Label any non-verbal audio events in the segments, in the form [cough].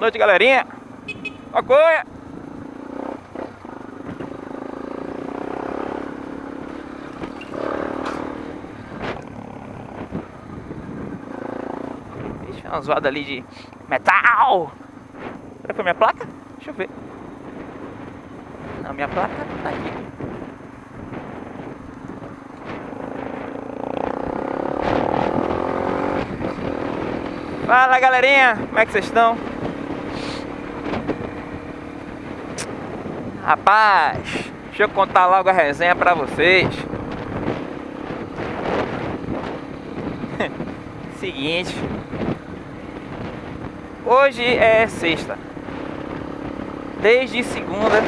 noite, galerinha. Maconha. Ixi, uma zoada ali de metal. Será que minha placa? Deixa eu ver. Não, minha placa tá aqui. Fala galerinha, como é que vocês estão? Rapaz, deixa eu contar logo a resenha pra vocês. [laughs] Seguinte, hoje é sexta. Desde segunda,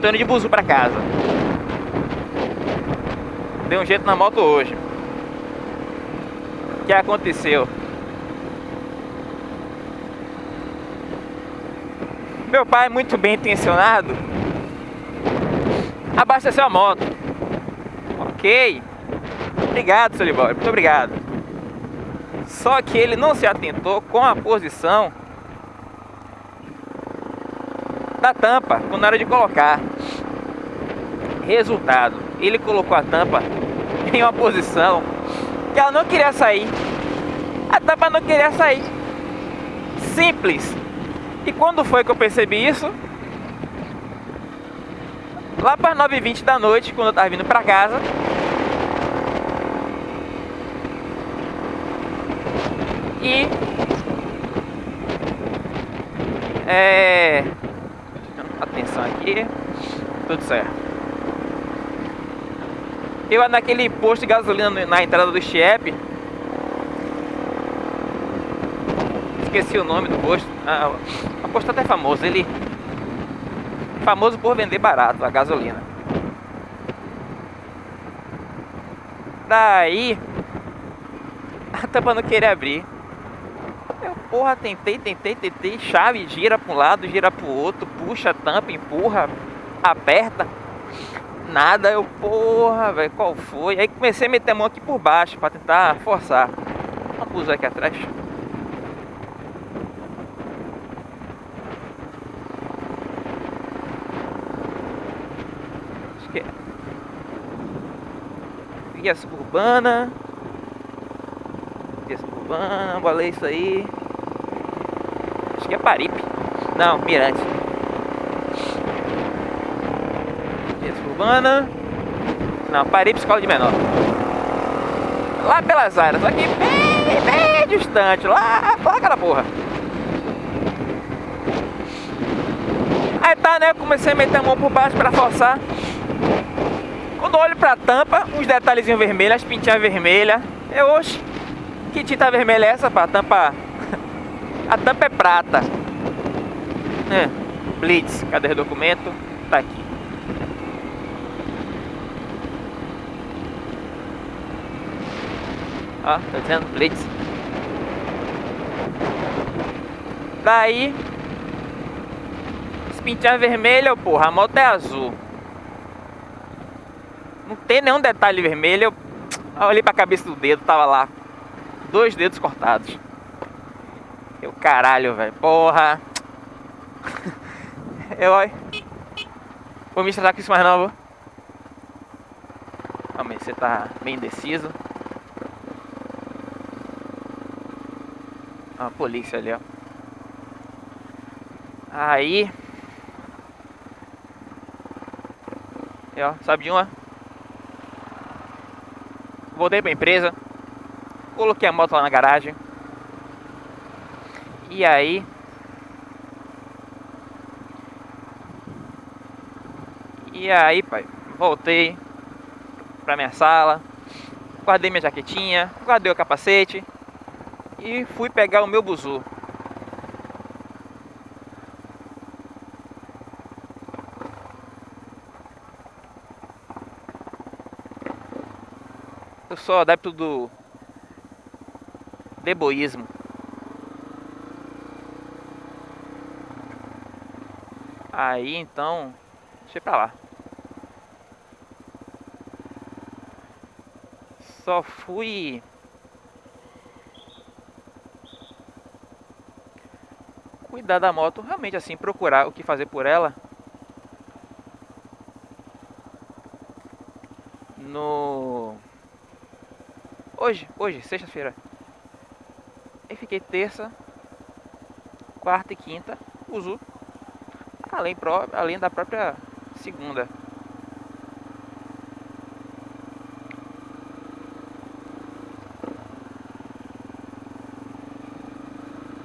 tô indo de buzu pra casa. Deu um jeito na moto hoje. O que aconteceu? Meu pai, muito bem intencionado, abasteceu a moto. Ok. Obrigado, seu Libório. Muito obrigado. Só que ele não se atentou com a posição da tampa quando era de colocar. Resultado, ele colocou a tampa em uma posição que ela não queria sair. A tampa não queria sair. Simples. E quando foi que eu percebi isso? Lá para 9h20 da noite, quando eu tava vindo para casa. E... É... Atenção aqui. Tudo certo. Eu naquele posto de gasolina na entrada do Chiep esqueci o nome do posto. Ah, o posto até famoso, ele famoso por vender barato a gasolina. Daí [laughs] a tampa não queria abrir. Eu, porra, tentei, tentei, tentei, chave, gira para um lado, gira para o outro, puxa a tampa, empurra, aperta. Nada, eu, porra, velho, qual foi? Aí comecei a meter a mão aqui por baixo para tentar forçar. Vamos usar aqui atrás. Guia suburbana. Guia suburbana, bolei isso aí. Acho que é Paripe. Não, Mirante. Guia suburbana. Não, Paripe, escola de menor. Lá pelas áreas, aqui bem, bem distante. Lá, lá aquela porra. Aí tá, né? Comecei a meter a mão por baixo pra forçar. Quando olho pra tampa, uns detalhezinhos vermelhos, as pintinhas vermelhas. Eu, oxe, que tinta vermelha é essa, pá? A tampa... [laughs] A tampa é prata. É, Blitz, cadê o documento? Tá aqui. Ó, tá dizendo Blitz. Daí... As pintinhas vermelhas, porra, a moto é azul. Não tem nenhum detalhe vermelho. Eu [tsk] olhei pra cabeça do dedo, tava lá. Dois dedos cortados. Eu caralho, velho. Porra. [laughs] Eu, olha. Vou me estressar com isso mais não, Calma aí, você tá meio indeciso. a polícia ali, ó. Aí. E, ó, sabe de uma? Voltei pra empresa, coloquei a moto lá na garagem. E aí E aí, pai, voltei pra minha sala, guardei minha jaquetinha, guardei o capacete e fui pegar o meu buzu. Eu sou adepto do deboísmo. Aí então, deixa pra lá. Só fui cuidar da moto, realmente assim, procurar o que fazer por ela. No... Hoje, hoje, sexta-feira. Aí fiquei terça, quarta e quinta, uso além, pró além da própria segunda.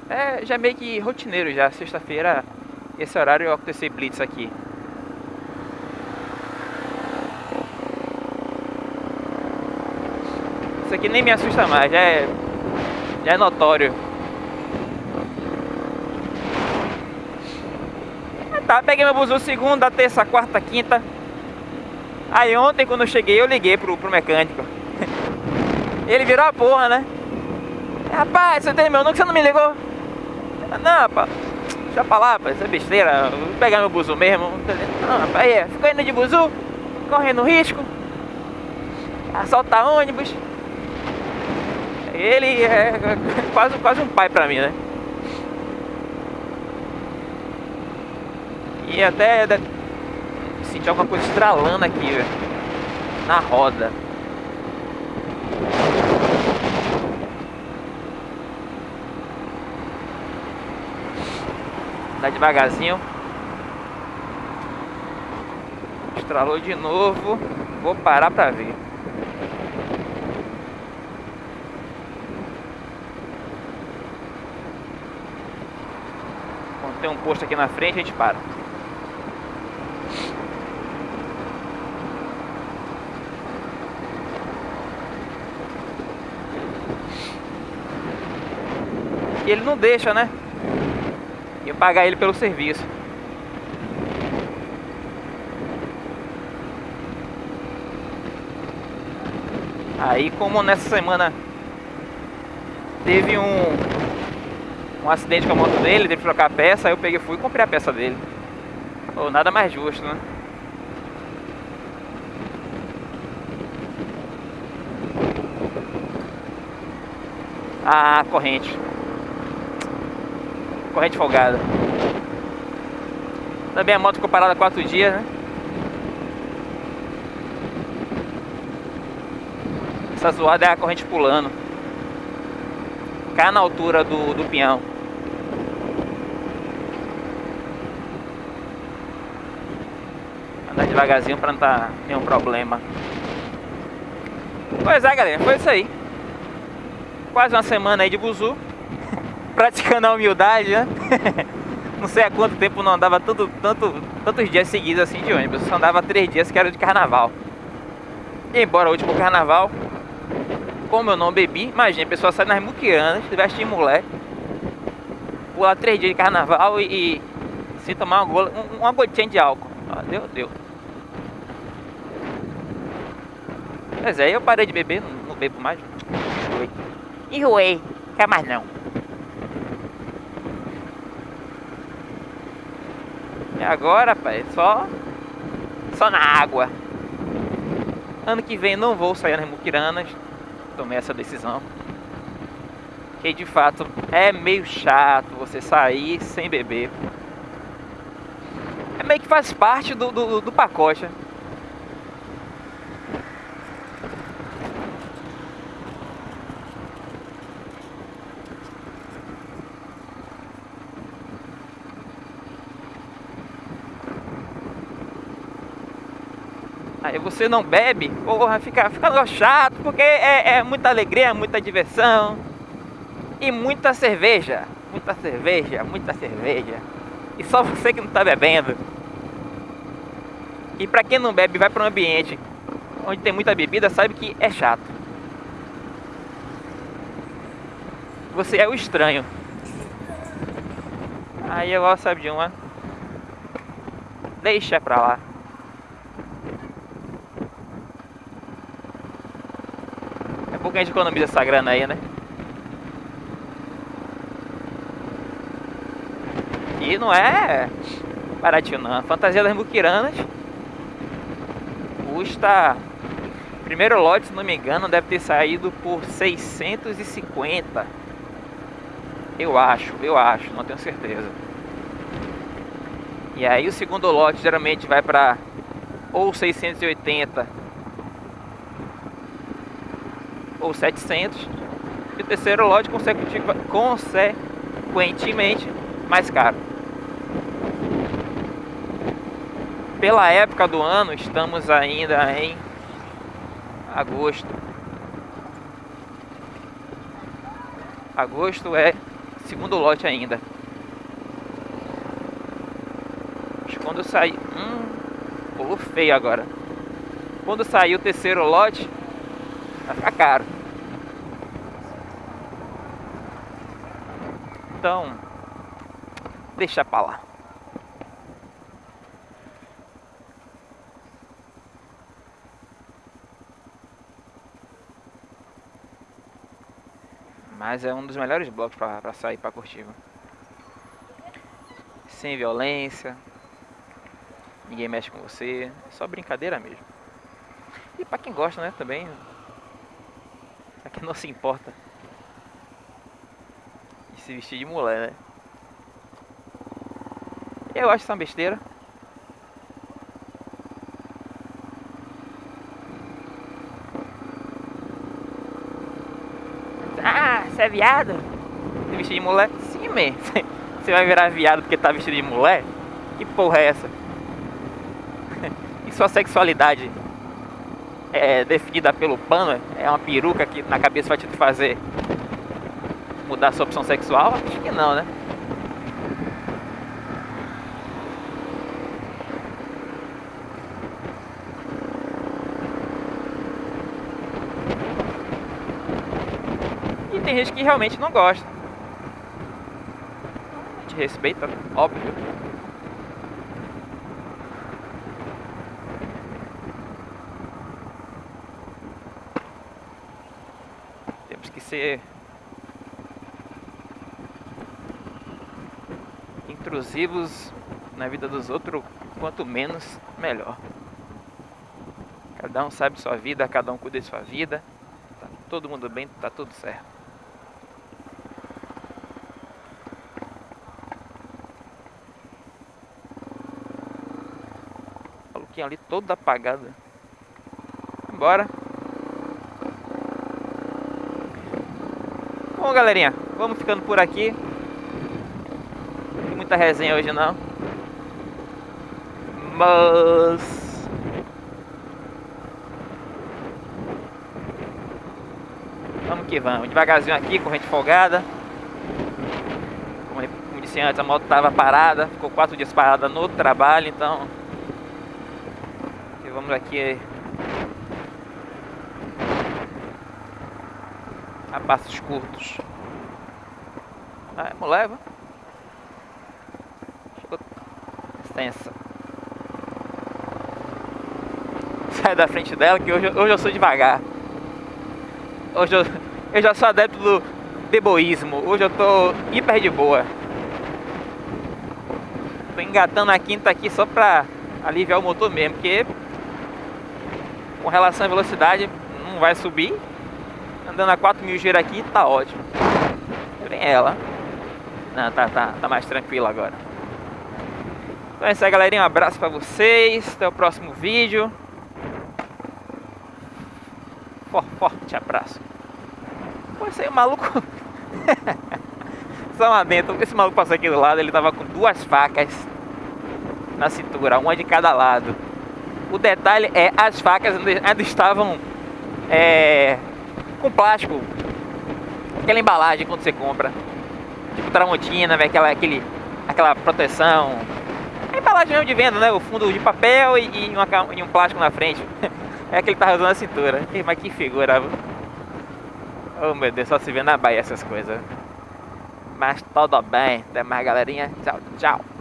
É, já meio que rotineiro já, sexta-feira, esse horário acontecer blitz aqui. Isso aqui nem me assusta mais, já é, já é notório. Tá, peguei meu buzu segunda, terça, quarta, quinta. Aí ontem quando eu cheguei eu liguei pro, pro mecânico. [laughs] Ele virou a porra, né? Rapaz, você tem meu número você não me ligou? Não, rapaz, deixa pra lá, rapaz, isso é besteira. Vou pegar meu buzu mesmo. Não, rapaz, aí, ficou indo de buzu, correndo risco. Assaltar ônibus. Ele é quase, quase um pai pra mim, né? E até senti alguma coisa estralando aqui, velho. Na roda. Dá devagarzinho. Estralou de novo. Vou parar pra ver. Quando tem um posto aqui na frente, a gente para. E ele não deixa, né? E pagar ele pelo serviço. Aí como nessa semana teve um um acidente com a moto dele, teve que trocar a peça, aí eu peguei fui e comprei a peça dele. Ou nada mais justo, né? A corrente corrente folgada. Também a moto ficou parada quatro dias, né? Essa zoada é a corrente pulando. Cai na altura do, do pinhão. Andar devagarzinho pra não dar nenhum problema. Pois é, galera, foi isso aí. Quase uma semana aí de buzu [laughs] praticando a humildade, né? [laughs] não sei há quanto tempo não andava tanto, tanto, tantos dias seguidos assim de ônibus. Só andava três dias que era de carnaval. E embora o último carnaval, como eu não bebi, imagina, a pessoa sai nas muquiranas, veste em mulher, pular três dias de carnaval e, e se tomar uma, uma gotinha de álcool. Ah, deu, deu. Mas aí eu parei de beber, não, não bebo mais. Enjoei. Enjoei, quer mais não. E agora, pai, só só na água. Ano que vem não vou sair nas muquiranas. Tomei essa decisão. Que de fato é meio chato você sair sem beber. É meio que faz parte do, do, do pacote. Aí você não bebe, porra, fica, fica chato, porque é, é muita alegria, muita diversão. E muita cerveja. Muita cerveja, muita cerveja. E só você que não tá bebendo. E pra quem não bebe, vai para um ambiente onde tem muita bebida, sabe que é chato. Você é o estranho. Aí eu gosto, sabe de uma. Deixa pra lá. Pouco a gente economiza essa grana aí, né? E não é baratinho não. Fantasia das muquiranas custa... Primeiro lote, se não me engano, deve ter saído por 650. Eu acho, eu acho, não tenho certeza. E aí o segundo lote geralmente vai para ou 680 ou 700 e o terceiro lote consequentemente mais caro. Pela época do ano, estamos ainda em agosto. Agosto é segundo lote ainda. Quando sair. Hum, pulou feio agora. Quando sair o terceiro lote, vai ficar caro. Então, deixa pra lá. Mas é um dos melhores blocos para sair para curtir. Sem violência. Ninguém mexe com você. É só brincadeira mesmo. E para quem gosta, né, também. Pra quem não se importa. Se vestir de mulher, né? Eu acho isso uma besteira. você é viado? Você vestido de mulher? Sim, man. [laughs] Você vai virar viado porque tá vestido de mulher? Que porra é essa? [laughs] E sua sexualidade é definida pelo pano? É uma peruca que na cabeça vai te fazer mudar sua opção sexual? Acho que não, né? tem gente que realmente não gosta. A gente respeita, óbvio. Na vida dos outros, quanto menos, melhor. Cada um sabe sua vida, cada um cuida de sua vida. Tá todo mundo bem, tá tudo certo. ali toda apagada. Bora. Bom, galerinha, vamos ficando por aqui. Tem muita resenha hoje não. Mas... Vamos que vamos. Devagarzinho aqui, corrente folgada. Como disse antes, a moto estava parada. Ficou quatro dias parada no trabalho, então vamos aqui a passos curtos. Ah, vamos leva. Sai da frente dela que hoje, hoje eu sou devagar. Hoje eu, eu já sou adepto do deboísmo. Hoje eu tô hiper de boa. Tô engatando a quinta aqui só pra aliviar o motor mesmo, porque com relação à velocidade, não vai subir. Andando a 4 mil giro aqui, tá ótimo. Vem ela. Não, tá, tá, tá mais tranquilo agora. Então é isso aí, galerinha. Um abraço pra vocês. Até o próximo vídeo. Forte abraço. Pô, esse aí, o maluco... [laughs] Só uma dentro. Esse maluco passou aqui do lado, ele tava com duas facas na cintura, uma de cada lado. O detalhe é as facas ainda estavam é, com plástico. Aquela embalagem quando você compra. Tipo Tramontina, aquela, aquele, aquela proteção. Embalagem mesmo de venda, né? O fundo de papel e, e, uma, e um plástico na frente. [laughs] é que ele tava usando a cintura. Mas que figura. Oh meu Deus, só se vê na Bahia essas coisas. Mas tudo bem. Até mais galerinha. Tchau, tchau.